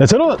네, 저는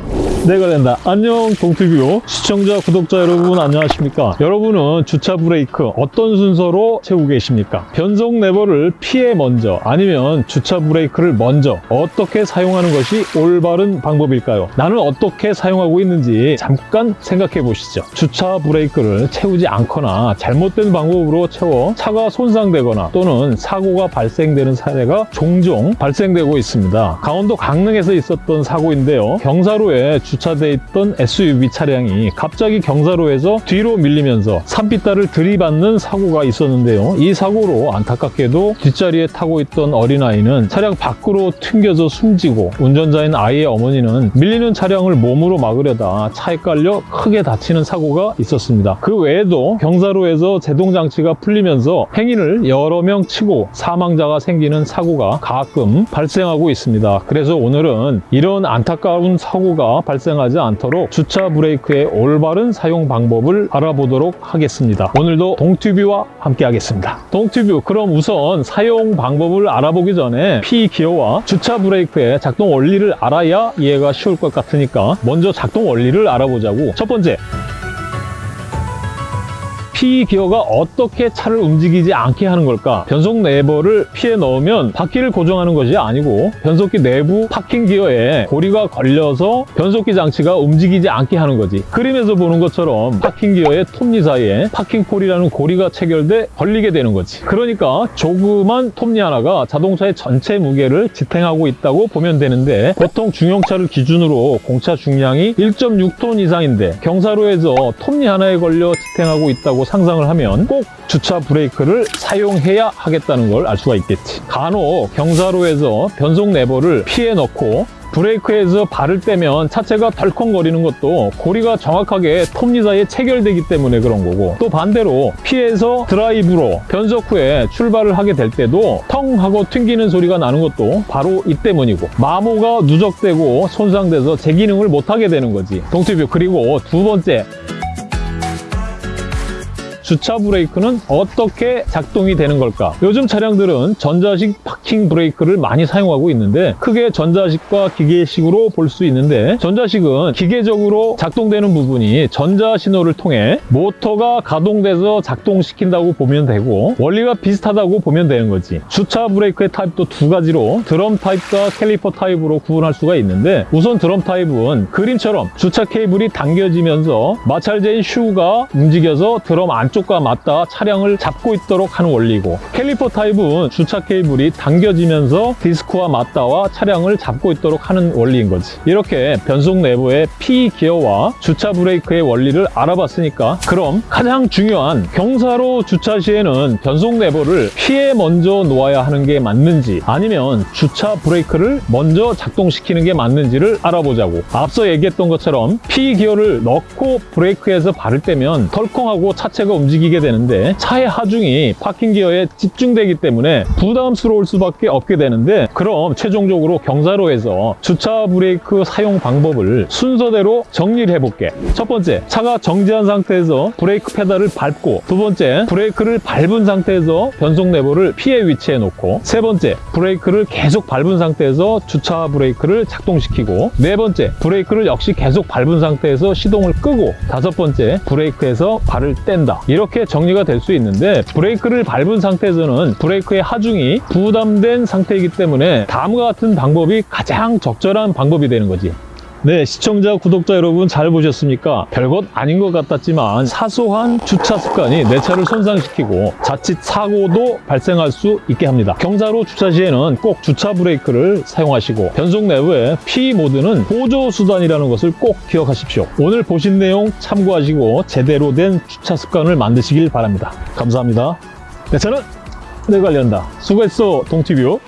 내가 된다. 안녕 동티뷰 시청자 구독자 여러분 안녕하십니까? 여러분은 주차 브레이크 어떤 순서로 채우고 계십니까? 변속 레버를 피해 먼저 아니면 주차 브레이크를 먼저 어떻게 사용하는 것이 올바른 방법일까요? 나는 어떻게 사용하고 있는지 잠깐 생각해 보시죠. 주차 브레이크를 채우지 않거나 잘못된 방법으로 채워 차가 손상되거나 또는 사고가 발생되는 사례가 종종 발생되고 있습니다. 강원도 강릉에서 있었던 사고인데요. 경사로에 주차돼 있던 SUV 차량이 갑자기 경사로에서 뒤로 밀리면서 산비탈을 들이받는 사고가 있었는데요. 이 사고로 안타깝게도 뒷자리에 타고 있던 어린아이는 차량 밖으로 튕겨져 숨지고 운전자인 아이의 어머니는 밀리는 차량을 몸으로 막으려다 차에 깔려 크게 다치는 사고가 있었습니다. 그 외에도 경사로에서 제동장치가 풀리면서 행인을 여러 명 치고 사망자가 생기는 사고가 가끔 발생하고 있습니다. 그래서 오늘은 이런 안타까운 사고가 발생하지 않도록 주차 브레이크의 올바른 사용 방법을 알아보도록 하겠습니다. 오늘도 동튜브와 함께 하겠습니다. 동튜브 그럼 우선 사용 방법을 알아보기 전에 P 기어와 주차 브레이크의 작동 원리를 알아야 이해가 쉬울 것 같으니까 먼저 작동 원리를 알아보자고 첫 번째 P 기어가 어떻게 차를 움직이지 않게 하는 걸까? 변속 레버를 P에 넣으면 바퀴를 고정하는 것이 아니고 변속기 내부 파킹 기어에 고리가 걸려서 변속기 장치가 움직이지 않게 하는 거지. 그림에서 보는 것처럼 파킹 기어의 톱니 사이에 parking pawl이라는 고리가 체결돼 걸리게 되는 거지. 그러니까 조그만 톱니 하나가 자동차의 전체 무게를 지탱하고 있다고 보면 되는데 보통 중형차를 기준으로 공차 중량이 1.6톤 이상인데 경사로에서 톱니 하나에 걸려 지탱하고 있다고 상상을 하면 꼭 주차 브레이크를 사용해야 하겠다는 걸 알 수가 있겠지. 간혹 경사로에서 변속 레버를 P에 넣고 브레이크에서 발을 떼면 차체가 덜컹거리는 것도 고리가 정확하게 톱니 사이에 체결되기 때문에 그런 거고 또 반대로 피해서 드라이브로 변속 후에 출발을 하게 될 때도 텅 하고 튕기는 소리가 나는 것도 바로 이 때문이고 마모가 누적되고 손상돼서 제 기능을 못하게 되는 거지 동티뷰 그리고 두 번째 주차 브레이크는 어떻게 작동이 되는 걸까? 요즘 차량들은 전자식 파킹 브레이크를 많이 사용하고 있는데 크게 전자식과 기계식으로 볼 수 있는데 전자식은 기계적으로 작동되는 부분이 전자 신호를 통해 모터가 가동돼서 작동시킨다고 보면 되고 원리가 비슷하다고 보면 되는 거지. 주차 브레이크의 타입도 두 가지로 드럼 타입과 캘리퍼 타입으로 구분할 수가 있는데 우선 드럼 타입은 그림처럼 주차 케이블이 당겨지면서 마찰재인 shoe가 움직여서 드럼 안쪽 쪽과 맞닿아 차량을 잡고 있도록 하는 원리고 캘리퍼 타입은 주차 케이블이 당겨지면서 디스크와 맞닿아 차량을 잡고 있도록 하는 원리인 거지. 이렇게 변속 내부의 P 기어와 주차 브레이크의 원리를 알아봤으니까 그럼 가장 중요한 경사로 주차 시에는 변속 레버를 P에 먼저 놓아야 하는 게 맞는지 아니면 주차 브레이크를 먼저 작동시키는 게 맞는지를 알아보자고. 앞서 얘기했던 것처럼 P 기어를 넣고 브레이크에서 발을 떼면 덜컹하고 차체가 움직이고 움직이게 되는데 차의 하중이 파킹 기어에 집중되기 때문에 부담스러울 수밖에 없게 되는데 그럼 최종적으로 경사로에서 주차 브레이크 사용 방법을 순서대로 정리를 해볼게. 첫 번째 차가 정지한 상태에서 브레이크 페달을 밟고 두 번째 브레이크를 밟은 상태에서 변속 레버를 P에 위치해 놓고 세 번째 브레이크를 계속 밟은 상태에서 주차 브레이크를 작동시키고 네 번째 브레이크를 역시 계속 밟은 상태에서 시동을 끄고 다섯 번째 브레이크에서 발을 뗀다 이렇게 정리가 될 수 있는데 브레이크를 밟은 상태에서는 브레이크의 하중이 부담된 상태이기 때문에 다음과 같은 방법이 가장 적절한 방법이 되는 거지 네, 시청자, 구독자 여러분 잘 보셨습니까? 별것 아닌 것 같았지만 사소한 주차 습관이 내 차를 손상시키고 자칫 사고도 발생할 수 있게 합니다. 경사로 주차 시에는 꼭 주차 브레이크를 사용하시고 변속 내부의 P 모드는 보조 수단이라는 것을 꼭 기억하십시오. 오늘 보신 내용 참고하시고 제대로 된 주차 습관을 만드시길 바랍니다. 감사합니다. 네, 저는 내 관련다. 수고했어, 동티뷰.